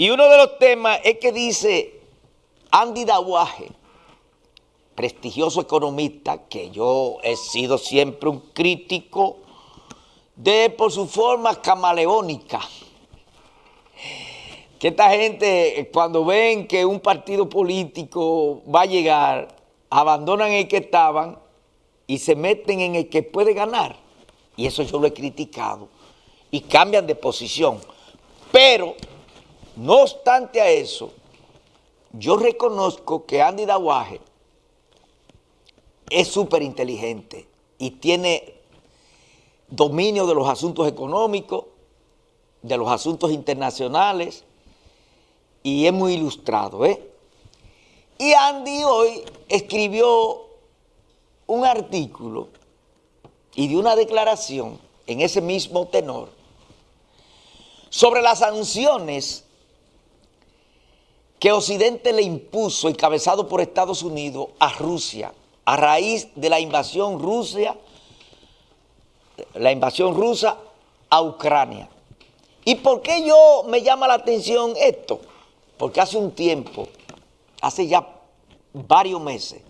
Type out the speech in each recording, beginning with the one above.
Y uno de los temas es que dice Andy Dawaje, prestigioso economista, que yo he sido siempre un crítico de por su forma camaleónica. Que esta gente, cuando ven que un partido político va a llegar, abandonan el que estaban y se meten en el que puede ganar. Y eso yo lo he criticado. Y cambian de posición. Pero no obstante a eso, yo reconozco que Andy Dawaje es súper inteligente y tiene dominio de los asuntos económicos, de los asuntos internacionales y es muy ilustrado. ¿eh? Y Andy hoy escribió un artículo y dio una declaración en ese mismo tenor sobre las sanciones que Occidente le impuso, encabezado por Estados Unidos, a Rusia, a raíz de la invasión Rusia, la invasión rusa a Ucrania. ¿Y por qué yo me llama la atención esto? Porque hace un tiempo, hace ya varios meses,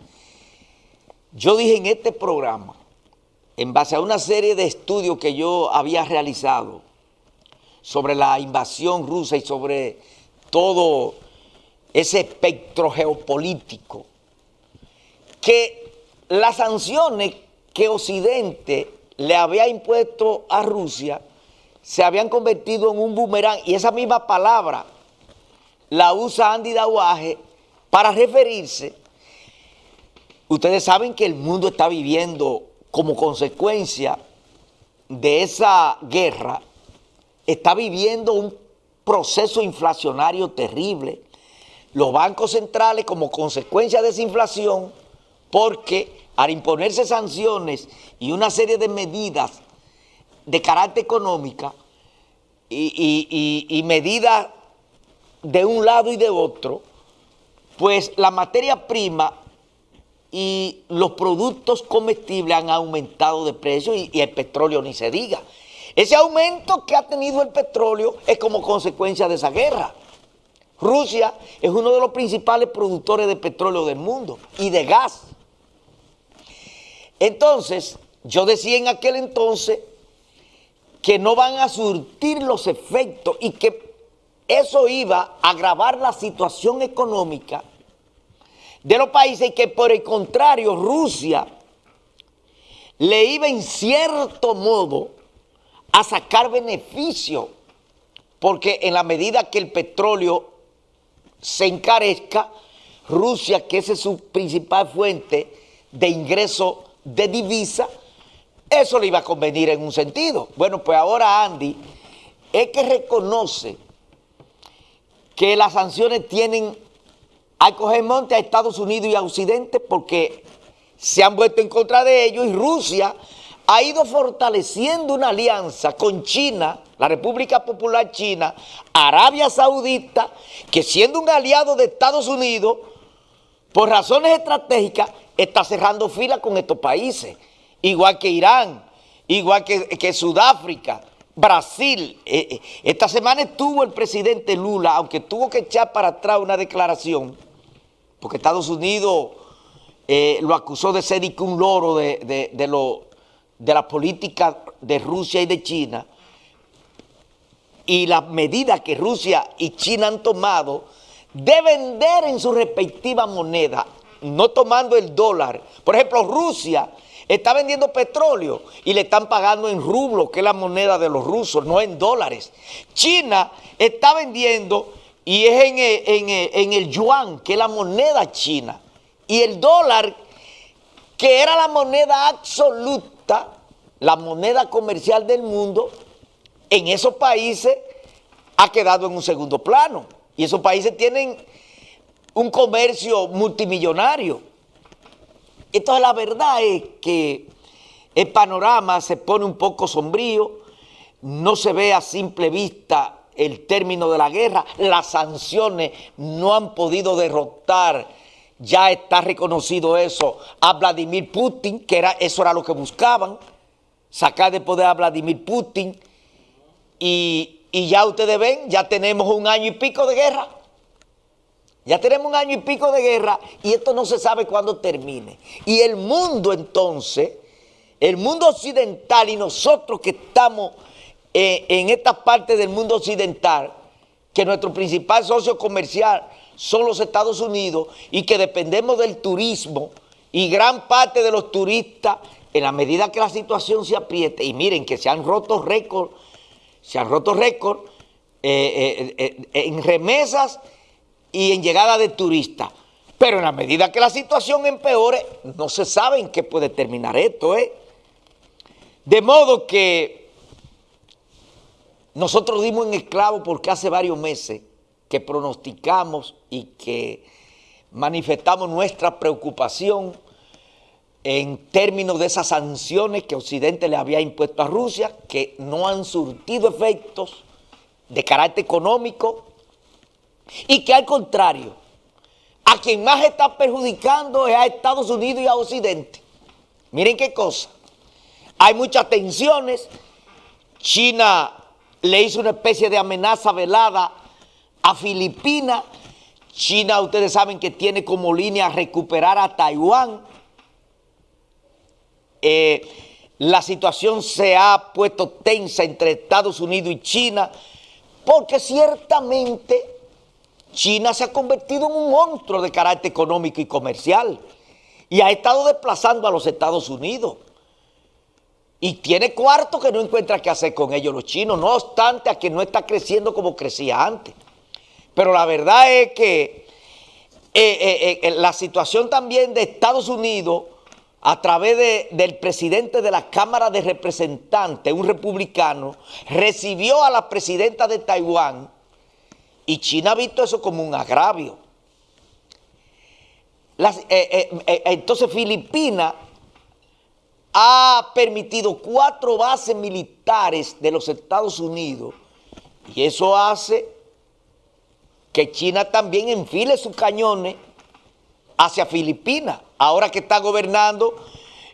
yo dije en este programa, en base a una serie de estudios que yo había realizado sobre la invasión rusa y sobre todo ese espectro geopolítico, que las sanciones que Occidente le había impuesto a Rusia se habían convertido en un boomerang y esa misma palabra la usa Andy Dawaje para referirse. Ustedes saben que el mundo está viviendo como consecuencia de esa guerra, está viviendo un proceso inflacionario terrible los bancos centrales como consecuencia de esa inflación, porque al imponerse sanciones y una serie de medidas de carácter económica y, medidas de un lado y de otro, pues la materia prima y los productos comestibles han aumentado de precio y, y, el petróleo ni se diga. Ese aumento que ha tenido el petróleo es como consecuencia de esa guerra. Rusia es uno de los principales productores de petróleo del mundo y de gas. Entonces, yo decía en aquel entonces que no van a surtir los efectos y que eso iba a agravar la situación económica de los países y que por el contrario Rusia le iba en cierto modo a sacar beneficio porque en la medida que el petróleo se encarezca, Rusia, que esa es su principal fuente de ingreso de divisa, eso le iba a convenir en un sentido. Bueno, pues ahora Andy es que reconoce que las sanciones tienen a coger monte a Estados Unidos y a Occidente porque se han vuelto en contra de ellos y Rusia ha ido fortaleciendo una alianza con China, la República Popular China, Arabia Saudita, que siendo un aliado de Estados Unidos, por razones estratégicas, está cerrando fila con estos países, igual que Irán, igual que, Sudáfrica, Brasil. Eh, eh, esta semana estuvo el presidente Lula, aunque tuvo que echar para atrás una declaración, porque Estados Unidos eh, lo acusó de ser un loro de, de, lo, de la política de Rusia y de China y las medidas que Rusia y China han tomado de vender en su respectiva moneda, no tomando el dólar. Por ejemplo, Rusia está vendiendo petróleo y le están pagando en rublo, que es la moneda de los rusos, no en dólares. China está vendiendo y es en el, en el yuan, que es la moneda china. Y el dólar, que era la moneda absoluta, la moneda comercial del mundo, en esos países ha quedado en un segundo plano. Y esos países tienen un comercio multimillonario. Entonces la verdad es que el panorama se pone un poco sombrío, no se ve a simple vista el término de la guerra, las sanciones no han podido derrotar ya está reconocido eso a Vladimir Putin, que era, eso era lo que buscaban, sacar de poder a Vladimir Putin y ya ustedes ven, ya tenemos un año y pico de guerra. Ya tenemos un año y pico de guerra y esto no se sabe cuándo termine. Y el mundo entonces, el mundo occidental y nosotros que estamos eh, en esta parte del mundo occidental, que nuestro principal socio comercial son los Estados Unidos y que dependemos del turismo y gran parte de los turistas, en la medida que la situación se apriete, y miren que se han roto récords, se han roto récords eh, eh, en remesas y en llegada de turistas. Pero en la medida que la situación empeore, no se sabe en qué puede terminar esto. ¿eh? De modo que nosotros dimos en esclavo porque hace varios meses que pronosticamos y que manifestamos nuestra preocupación en términos de esas sanciones que Occidente le había impuesto a Rusia, que no han surtido efectos de carácter económico, y que al contrario, a quien más está perjudicando es a Estados Unidos y a Occidente. Miren qué cosa. Hay muchas tensiones. China le hizo una especie de amenaza velada a Filipinas. China, ustedes saben que tiene como línea recuperar a Taiwán. Eh, la situación se ha puesto tensa entre Estados Unidos y China porque ciertamente China se ha convertido en un monstruo de carácter económico y comercial y ha estado desplazando a los Estados Unidos. Y tiene cuarto que no encuentra qué hacer con ellos los chinos, no obstante a que no está creciendo como crecía antes. Pero la verdad es que eh, eh, la situación también de Estados Unidos, a través del presidente de la Cámara de Representantes, un republicano, recibió a la presidenta de Taiwán, y China ha visto eso como un agravio. Eh, eh, eh, entonces Filipinas ha permitido cuatro bases militares de los Estados Unidos y eso hace que China también enfile sus cañones hacia Filipinas, ahora que está gobernando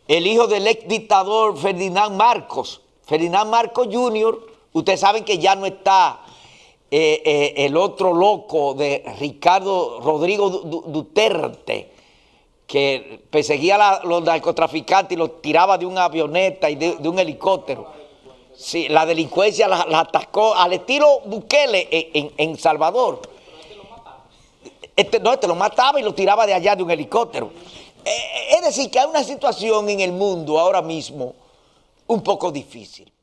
el hijo del ex dictador Ferdinand Marcos. Ferdinand Marcos Jr., ustedes saben que ya no está eh, eh, el otro loco de Ricardo Rodrigo Duterte, que perseguía a los narcotraficantes y los tiraba de una avioneta y de, un helicóptero. Sí, la delincuencia la, atacó al estilo Bukele en, Salvador. Este, no, este lo mataba y lo tiraba de allá de un helicóptero. Eh, es decir, que hay una situación en el mundo ahora mismo un poco difícil.